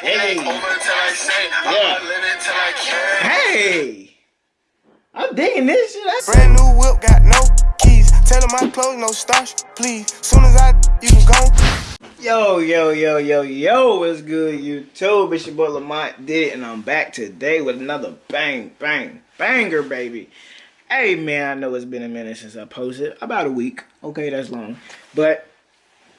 Hey. Hey. I'm digging this shit. That's Brand new whip, got no keys. Tell them my clothes, no starch, please. Soon as I, you can go. Yo, yo, yo, yo, yo, what's good, YouTube? It's your boy Lamont did it, and I'm back today with another bang, bang, banger, baby. Hey, man, I know it's been a minute since I posted. About a week. Okay, that's long. But,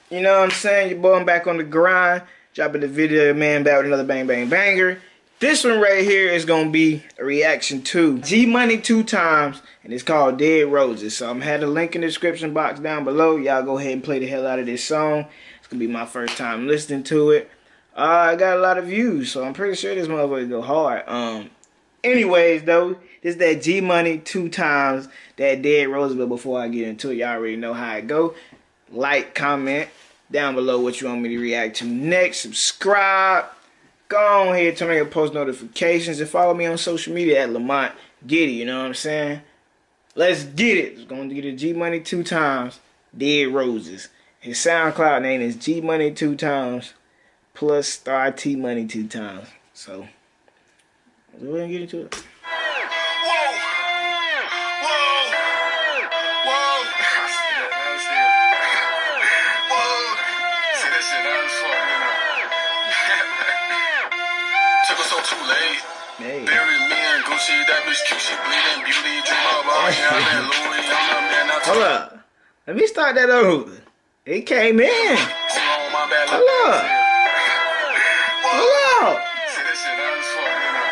you know what I'm saying? Your boy, I'm back on the grind. Dropping the video, man, back with another bang, bang, banger. This one right here is to be a reaction to G Money two times, and it's called Dead Roses. So I'm have the link in the description box down below. Y'all go ahead and play the hell out of this song. It's to be my first time listening to it. Uh, I got a lot of views, so I'm pretty sure this motherfucker go hard. Um, anyways, though, this is that G Money two times, that Dead Roses. But before I get into it, y'all already know how it go. Like, comment down below what you want me to react to next. Subscribe go on here, turn on your post notifications, and follow me on social media at Lamont Giddy. You know what I'm saying? Let's get it. It's going to get a G Money two times. Dead Roses. His SoundCloud name is G Money two times plus Star T Money two times. So, let's go ahead and get into it. I Hold up. Let me start that over. It came in. Hold up. Hold up. See that was fuck, you know.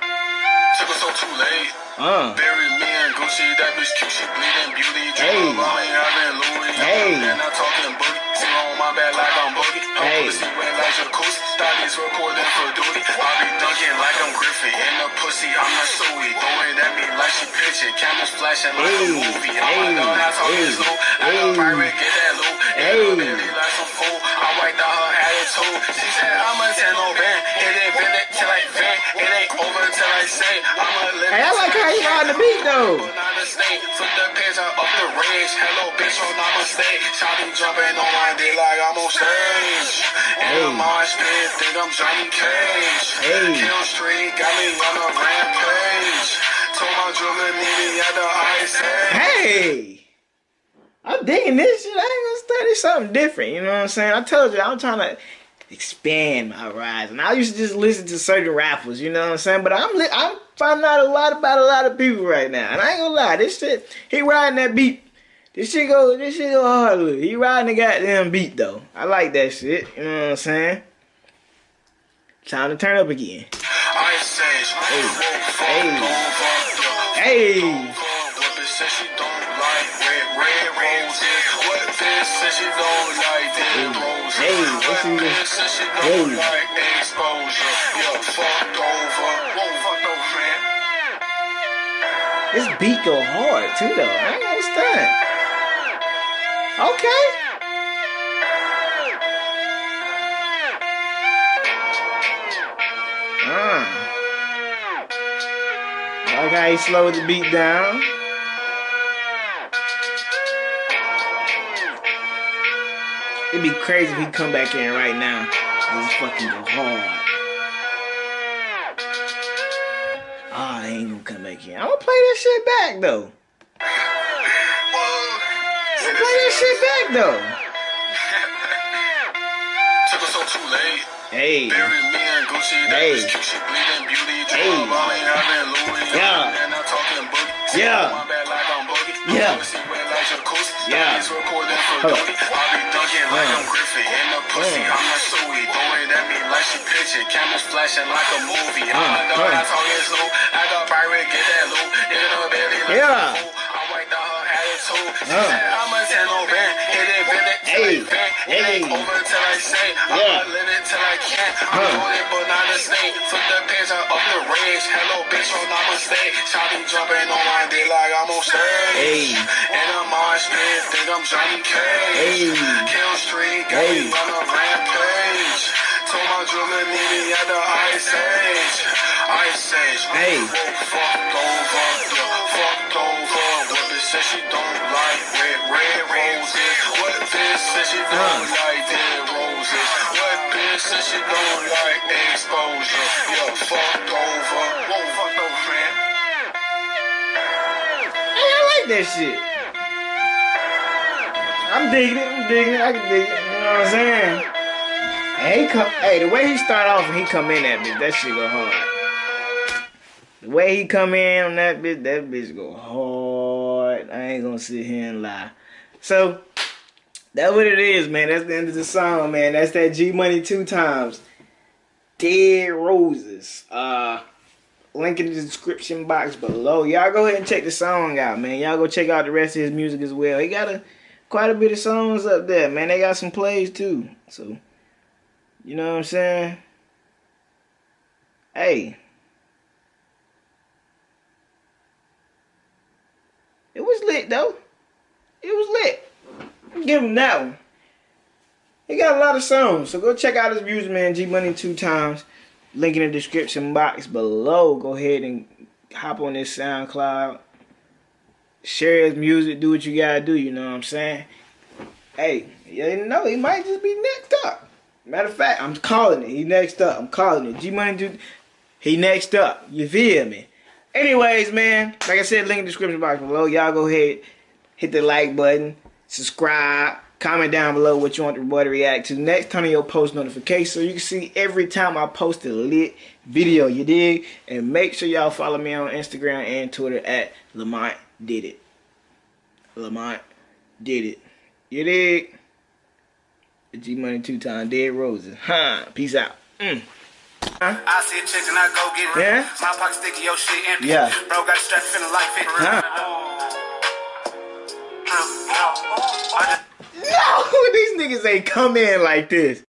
Took us so too late. Uh. Bury me and Gucci, that bitch cute, she bleeding beauty. Hey. Dream about having Louis, Hey. I'm the man. I talking boogie. See on my back like I'm boogie. Hey. I'm pussy wet like jacuzzi. Studies reporting for duty. I be dunking like I'm Griffin. In the pussy, I'm not Suey. Throwing at me like she pitching. Cameras flashing like a movie. I'm a dog, I talk Hey. this low. I got pirate, get that loot. Hey. Hey. Like some fool. I wiped out her attitude. She said I'm a 10 no band. It ain't been it till I vent. It ain't over till I say I'm a live. Hey, I like how you ride the beat though. Flip the page up the range. Hello, bitch, on my mistake. Shotty jumping on my dick like I'm on stage. Hey. And my spit, think I'm Johnny Cage. Hey. Kill Street got me on a rampage. Told my drummer meet me at the ice. Hey. I'm digging this shit. I ain't gonna study something different. You know what I'm saying? I told you I'm trying to expand my horizon. I used to just listen to certain rappers. You know what I'm saying? But I'm li- I'm finding out a lot about a lot of people right now. And I ain't gonna lie, this shit he riding that beat. This shit go this shit go hard. He riding the goddamn beat though. I like that shit. You know what I'm saying? Time to turn up again. Hey. Whoa, Hey. Don't fuck, yo. Hey. Don't fuck. What bitch said she don't like red, red roses? What bitch said she don't like dead roses? Hey, What in this? bitch said she Hey. don't like exposure? Yo, fucked over. Whoa, fucked over, man. This beat go hard too though. I ain't stunt. Okay. Uh. Like how he slowed the beat down. It'd be crazy if he come back in right now. This fucking go hard. Ah, I ain't gonna come back in. I'm gonna play that shit back though. I'm gonna play that shit back though. Took us so too late. Hey. Bury me and Gucci, that Hey. bitch cute, she bleeding beauty. Hey. Dream about me having Louis. Yeah. And I'm talking boogie. See Yeah. on My back like I'm boogie. Yeah. Pussy wet like jacuzzi. Yeah. Studies reporting for Hold up. I dunking like. I'm Griffin. In the pussy. I'm not Suey. Throwing at me like she pitching. Cameras flashing like a movie. I'm a dog, Uh. I talk it slow. I got pirate, get that loot. In her belly like Yeah. a. I wiped out her attitude. She said I'm a 10 no band. It been it till Hey. I. It Hey. ain't over till I say. Yeah. I'ma till I can't. I'm Huh. it, but not a snake. Flip the page up the range. Hello, bitch, on my mistake. Shotty jumping on my dick like I'm on stage. Hey. And I'm on spit, think I'm Johnny Cage. Hey. Kill Street, got Hey. me on a rampage. Told my drummer meet me at the ice age. Ice age. Hey. Whoa, fucked over, yeah, fucked over. What bitch said she don't like red, red roses? What bitch said she don't Uh. like dead roses? What bitch she don't like exposure, yeah, fucked That shit. I'm digging it. I'm digging it. I can dig it. You know what I'm saying? And he come. Hey, the way he start off and he come in that bitch, that shit go hard. The way he come in on that bitch, that bitch go hard. I ain't gonna sit here and lie. So that's what it is, man. That's the end of the song, man. That's that G Money two times. Dead Roses. Uh link in the description box below. Y'all go ahead and check the song out, man. Y'all go check out the rest of his music as well. He got a quite a bit of songs up there, man. They got some plays too. So, you know what I'm saying? Hey. It was lit though. It was lit. Give him that one. He got a lot of songs, so go check out his music, man. G Money two times. Link in the description box below. Go ahead and hop on this SoundCloud. Share his music. Do what you gotta do. You know what I'm saying? Hey, you know he might just be next up. Matter of fact, I'm calling it. He next up. I'm calling it. G Money do. He next up. You feel me? Anyways, man, like I said, link in the description box below. Y'all go ahead, hit the like button, subscribe, comment down below what you want the boy to react to. Next, turn on your post notification so you can see every time I post a lit video. You dig? And make sure y'all follow me on Instagram and Twitter at Lamont Did It. Lamont Did It. You dig? G Money two time Dead Roses. Huh. Peace out. Mm. I see a chick and I go get it. Yeah? My pocket sticky, your shit empty. Yeah. Bro got a strap feeling like 50. Huh. I just No, these niggas ain't come in like this.